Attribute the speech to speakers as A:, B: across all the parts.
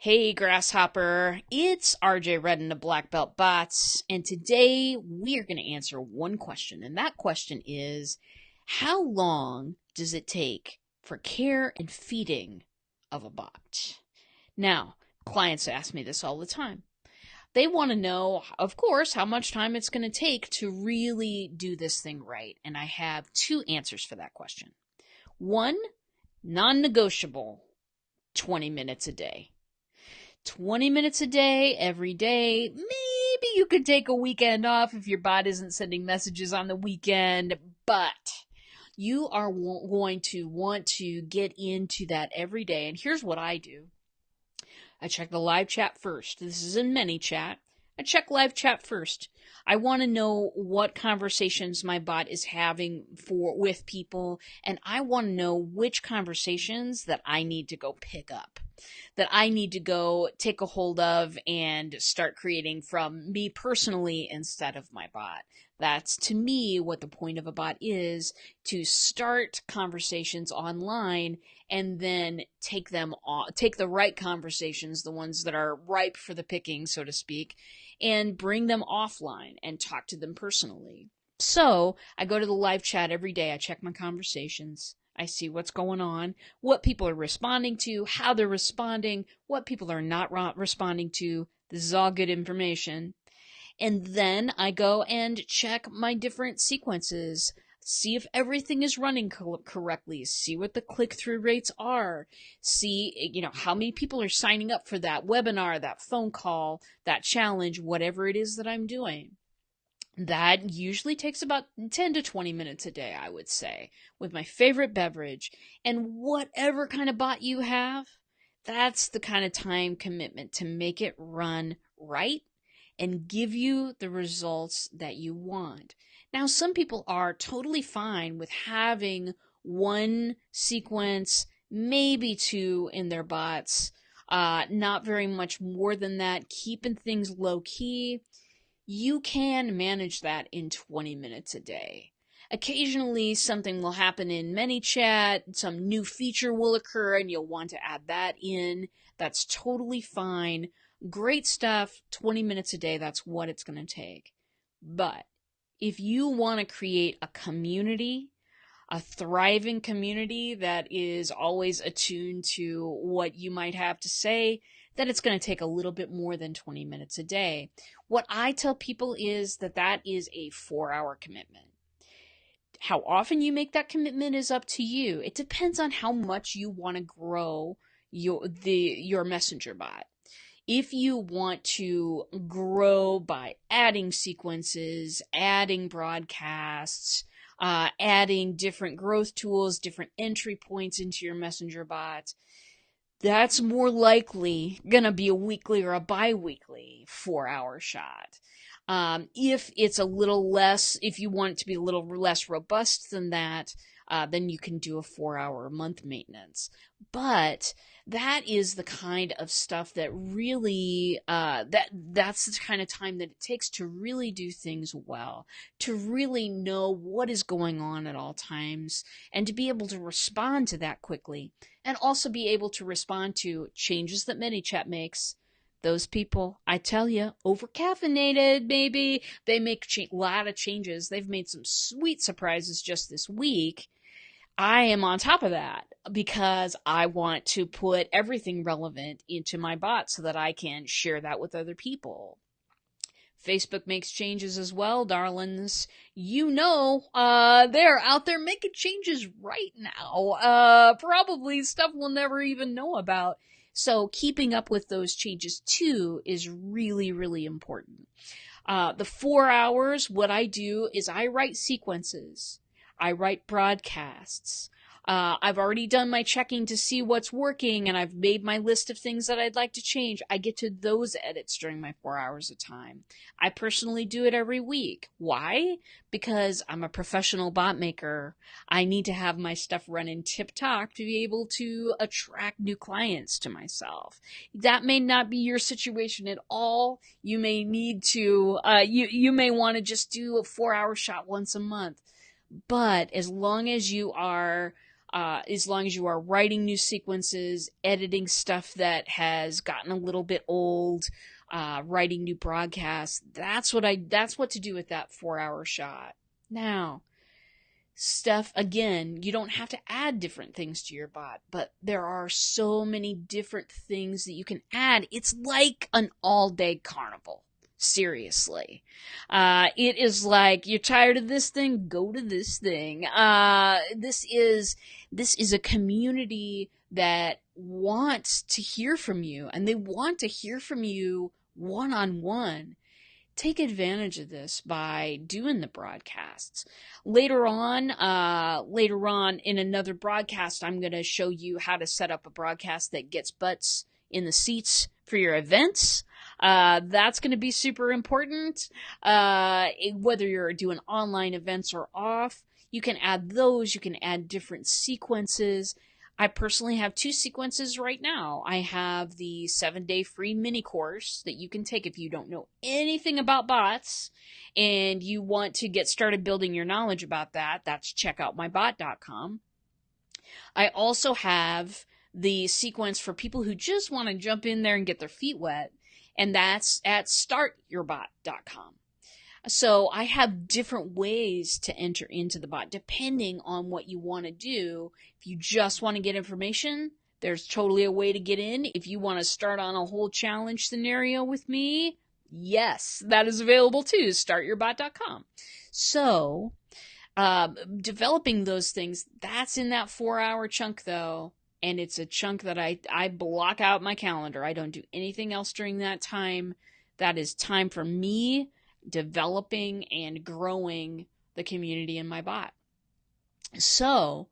A: Hey, Grasshopper. It's RJ Redden of Black Belt Bots, and today we are going to answer one question, and that question is How long does it take for care and feeding of a bot? Now, clients ask me this all the time. They want to know, of course, how much time it's going to take to really do this thing right, and I have two answers for that question. One, non negotiable 20 minutes a day. 20 minutes a day, every day. Maybe you could take a weekend off if your bot isn't sending messages on the weekend, but you are going to want to get into that every day. And here's what I do I check the live chat first. This is in ManyChat. I check live chat first. I want to know what conversations my bot is having for with people and I want to know which conversations that I need to go pick up. That I need to go take a hold of and start creating from me personally instead of my bot. That's to me what the point of a bot is to start conversations online and then take them on, take the right conversations, the ones that are ripe for the picking, so to speak, and bring them offline and talk to them personally. So I go to the live chat every day. I check my conversations. I see what's going on, what people are responding to, how they're responding, what people are not responding to. This is all good information. And then I go and check my different sequences see if everything is running co- correctly, see what the click through rates are, see, you know, how many people are signing up for that webinar, that phone call, that challenge, whatever it is that I'm doing. That usually takes about 10 to 20 minutes a day, I would say, with my favorite beverage. And whatever kind of bot you have, that's the kind of time commitment to make it run right and give you the results that you want. Now, some people are totally fine with having one sequence, maybe two in their bots, uh, not very much more than that, keeping things low key. You can manage that in 20 minutes a day. Occasionally, something will happen in ManyChat, some new feature will occur, and you'll want to add that in. That's totally fine. Great stuff, 20 minutes a day, that's what it's going to take. But if you want to create a community, a thriving community that is always attuned to what you might have to say, then it's going to take a little bit more than 20 minutes a day. What I tell people is that that is a four hour commitment. How often you make that commitment is up to you. It depends on how much you want to grow your the your messenger bot if you want to grow by adding sequences, adding broadcasts, uh, adding different growth tools, different entry points into your messenger bot, that's more likely gonna be a weekly or a bi-weekly four hour shot. Um, if it's a little less, if you want it to be a little less robust than that, uh, then you can do a four hour a month maintenance. But that is the kind of stuff that really uh, that that's the kind of time that it takes to really do things well to really know what is going on at all times and to be able to respond to that quickly and also be able to respond to changes that ManyChat makes. Those people, I tell you, over caffeinated, maybe. They make a lot of changes. They've made some sweet surprises just this week I am on top of that because I want to put everything relevant into my bot so that I can share that with other people. Facebook makes changes as well, darlings. You know, uh, they're out there making changes right now. Uh, probably stuff we'll never even know about. So keeping up with those changes too is really, really important. Uh, the four hours, what I do is I write sequences. I write broadcasts. Uh, I've already done my checking to see what's working and I've made my list of things that I'd like to change. I get to those edits during my four hours of time. I personally do it every week. Why? Because I'm a professional bot maker. I need to have my stuff running tip top to be able to attract new clients to myself. That may not be your situation at all. You may need to, uh, you, you may want to just do a four hour shot once a month but as long as you are uh, as long as you are writing new sequences, editing stuff that has gotten a little bit old, uh, writing new broadcasts. That's what I, that's what to do with that four hour shot. Now, stuff again, you don't have to add different things to your bot, but there are so many different things that you can add. It's like an all day carnival. Seriously. Uh, it is like, you're tired of this thing, go to this thing. Uh, this is, this is a community that wants to hear from you and they want to hear from you one on one take advantage of this by doing the broadcasts. Later on, uh, later on in another broadcast, I'm going to show you how to set up a broadcast that gets butts in the seats for your events. Uh, that's going to be super important. Uh, whether you're doing online events or off, you can add those. You can add different sequences. I personally have two sequences right now. I have the seven day free mini course that you can take if you don't know anything about bots and you want to get started building your knowledge about that. That's checkoutmybot.com. I also have the sequence for people who just want to jump in there and get their feet wet, and that's at startyourbot.com. So I have different ways to enter into the bot depending on what you want to do. If you just want to get information, there's totally a way to get in. If you want to start on a whole challenge scenario with me, yes, that is available too. Startyourbot.com. So, uh, developing those things, that's in that four hour chunk though. And it's a chunk that I, I block out my calendar. I don't do anything else during that time. That is time for me developing and growing the community in my bot. So,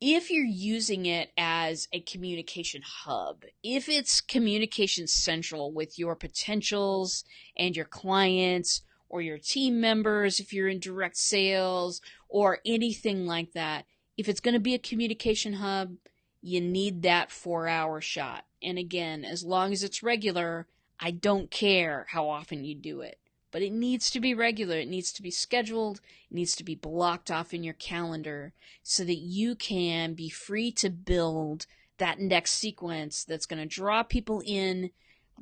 A: if you're using it as a communication hub, if it's communication central with your potentials and your clients or your team members, if you're in direct sales or anything like that, if it's going to be a communication hub, you need that four hour shot. And again, as long as it's regular, I don't care how often you do it but it needs to be regular. It needs to be scheduled. It needs to be blocked off in your calendar so that you can be free to build that next sequence that's going to draw people in,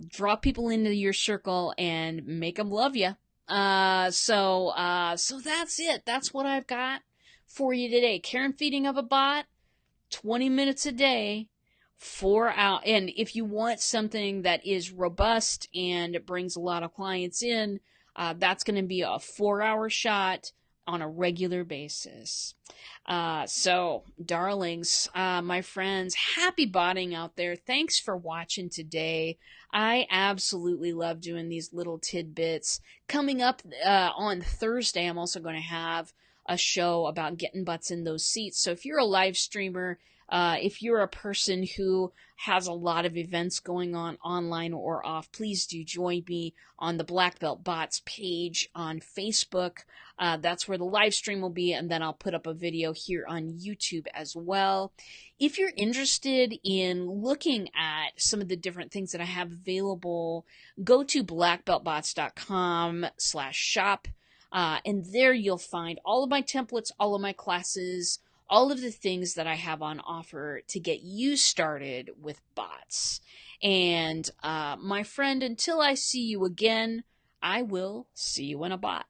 A: draw people into your circle and make them love you. Uh, so, uh, so that's it. That's what I've got for you today. Care and feeding of a bot, 20 minutes a day four out and if you want something that is robust and brings a lot of clients in uh, that's going to be a four hour shot on a regular basis. Uh, so, darlings, uh, my friends, happy botting out there. Thanks for watching today. I absolutely love doing these little tidbits. Coming up uh, on Thursday, I'm also going to have a show about getting butts in those seats. So, if you're a live streamer, uh, if you're a person who has a lot of events going on online or off, please do join me on the Black Belt Bots page on Facebook. Uh, that's where the live stream will be, and then I'll put up a video here on YouTube as well. If you're interested in looking at some of the different things that I have available, go to blackbeltbots.com slash shop. Uh, and there you'll find all of my templates, all of my classes, all of the things that I have on offer to get you started with bots. And uh, my friend, until I see you again, I will see you in a bot.